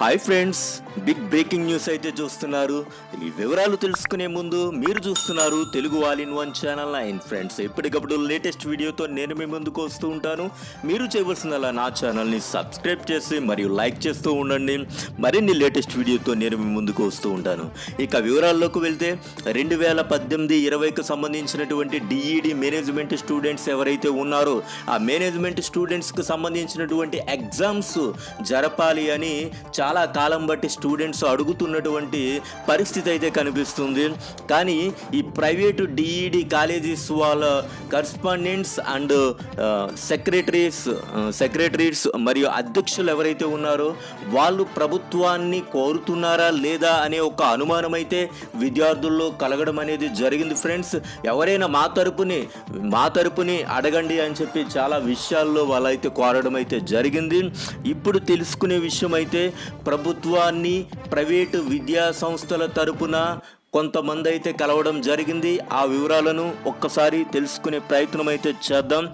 Hi friends big breaking news అయితే చూస్తున్నారు. ఈ వివరాలు తెలుసుకునే ముందు మీరు చూస్తున్నారు Telugu all in one channel nine. Friends ఎప్పటికప్పుడు లేటెస్ట్ వీడియోతో నేను మీ ముందుకు వస్తూ ఉంటాను. మీరు చేయవలసిందలా నా ఛానల్ని సబ్స్క్రైబ్ చేసి మరియు లైక్ చేస్తూ ఉండండి. మరిన్ని లేటెస్ట్ వీడియోతో నేను మీ ముందుకు వస్తూ ఉంటాను. ఇక వివరాల్లోకి వెళ్తే రెండు వేల పద్దెనిమిది ఇరవైకి సంబంధించినటువంటి డిఈడి మేనేజ్మెంట్ స్టూడెంట్స్ ఎవరైతే ఉన్నారో ఆ మేనేజ్మెంట్ స్టూడెంట్స్కి సంబంధించినటువంటి ఎగ్జామ్స్ జరపాలి అని చాలా కాలం బట్టి స్టూడెంట్స్ అడుగుతున్నటువంటి పరిస్థితి అయితే కనిపిస్తుంది. కానీ ఈ ప్రైవేటు డిఈడి కాలేజెస్ వాళ్ళ కరస్పాండెంట్స్ అండ్ సెక్రటరీస్ సెక్రటరీస్ మరియు అధ్యక్షులు ఎవరైతే ఉన్నారో వాళ్ళు ప్రభుత్వాన్ని కోరుతున్నారా లేదా అనే ఒక అనుమానం అయితే విద్యార్థుల్లో కలగడం అనేది జరిగింది. ఫ్రెండ్స్ ఎవరైనా మా తరపుని మా తరపుని అడగండి అని చెప్పి చాలా విషయాల్లో వాళ్ళైతే కోరడం అయితే జరిగింది. ఇప్పుడు తెలుసుకునే విషయం అయితే ప్రభుత్వాన్ని ప్రైవేటు విద్యా సంస్థల తరపున కొంతమంది అయితే కలవడం జరిగింది. ఆ వివరాలను ఒక్కసారి తెలుసుకునే ప్రయత్నం అయితే చేద్దాం.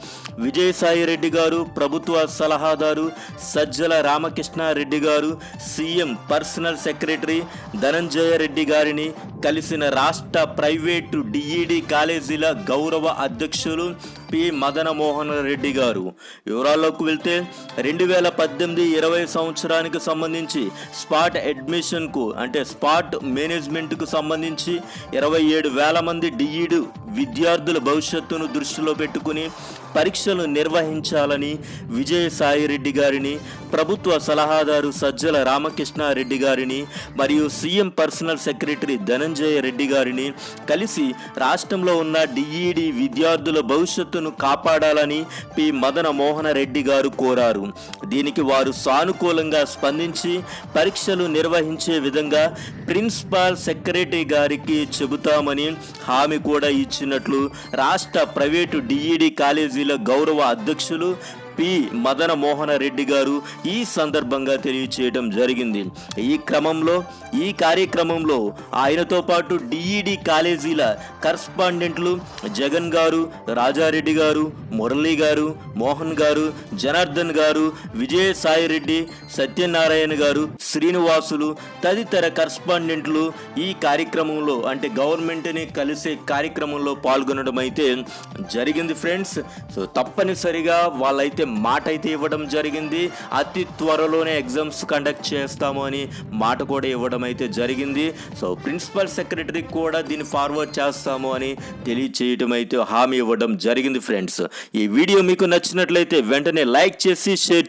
విజయసాయి రెడ్డి గారు ప్రభుత్వ సలహాదారు సజ్జల రామకృష్ణారెడ్డి గారు CM personal secretary Dhananjaya Reddy గారిని కలిసిన రాష్ట్ర ప్రైవేటు డిఈడి కాలేజీల గౌరవ అధ్యక్షులు పి. మదనమోహన్ రెడ్డి గారు. వివరాల్లోకి వెళ్తే రెండు వేల పద్దెనిమిది ఇరవై సంవత్సరానికి సంబంధించి స్పాట్ అడ్మిషన్కు అంటే స్పాట్ మేనేజ్మెంట్కు సంబంధించి ఇరవై ఏడు వేల మంది డిఈడు విద్యార్థుల భవిష్యత్తును దృష్టిలో పెట్టుకుని పరీక్షలు నిర్వహించాలని విజయసాయి రెడ్డి గారిని ప్రభుత్వ సలహాదారు సజ్జల రామకృష్ణారెడ్డి గారిని మరియు CM personal secretary Dhananjaya Reddy గారిని కలిసి రాష్ట్రంలో ఉన్న డిఈడి విద్యార్థుల భవిష్యత్తును కాపాడాలని పి. మదన మోహన రెడ్డి గారు కోరారు. దీనికి వారు సానుకూలంగా స్పందించి పరీక్షలు నిర్వహించే విధంగా ప్రిన్సిపాల్ సెక్రటరీ గారికి చెబుతామని హామీ కూడా ఇచ్చినట్లు రాష్ట్ర ప్రైవేటు డిఈడి కాలేజీల గౌరవ అధ్యక్షులు పి. మదన మోహన రెడ్డి గారు ఈ సందర్భంగా తెలియచేయడం జరిగింది. ఈ క్రమంలో ఈ కార్యక్రమంలో ఆయనతో పాటు డిఈడి కాలేజీల కరస్పాండెంట్లు జగన్ గారు రాజారెడ్డి గారు మురళీ గారు మోహన్ గారు జనార్దన్ గారు విజయసాయి రెడ్డి సత్యనారాయణ గారు శ్రీనివాసులు తదితర కరస్పాండెంట్లు ఈ కార్యక్రమంలో అంటే గవర్నమెంట్ని కలిసే కార్యక్రమంలో పాల్గొనడం అయితే జరిగింది ఫ్రెండ్స్. సో తప్పనిసరిగా వాళ్ళైతే మాట అయితే ఇవ్వడం జరిగింది. అతి త్వరలోనే ఎగ్జామ్స్ కండక్ట్ చేస్తాము అని మాట కూడా ఇవ్వడం అయితే జరిగింది. సో ప్రిన్సిపల్ సెక్రటరీ కూడా దీన్ని ఫార్వర్డ్ చేస్తాము అని తెలియచేయడం అయితే హామీ ఇవ్వడం జరిగింది ఫ్రెండ్స్. ఈ వీడియో మీకు నచ్చినట్లయితే వెంటనే లైక్ చేసి షేర్